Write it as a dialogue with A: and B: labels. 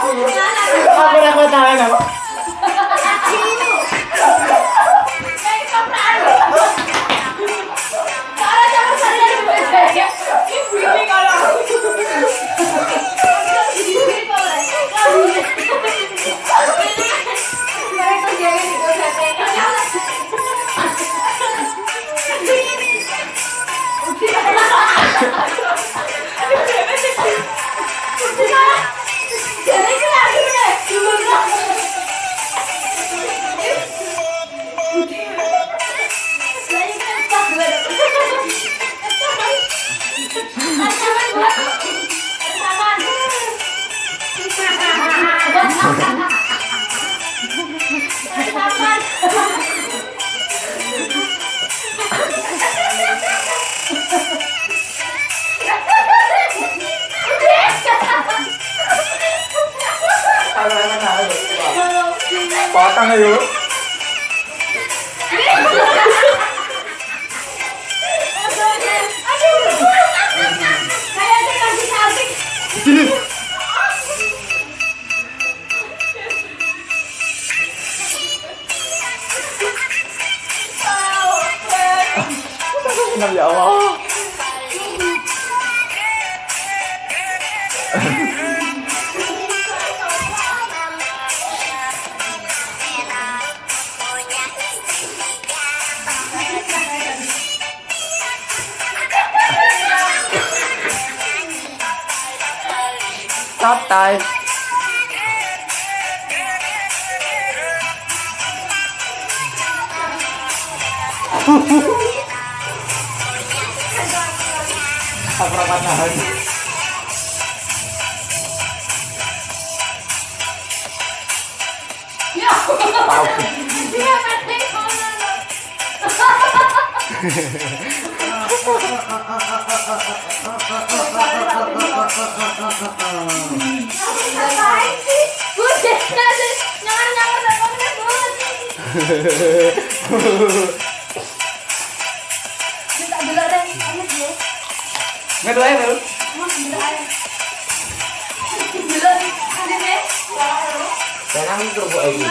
A: Aku takut
B: tangan aku. Lain apa?
A: Potong ayo.
B: Kenapa ya Allah? Tóc tay tabrak matahari
A: ya
B: Enggak dua air lu? Tenang itu kok ini.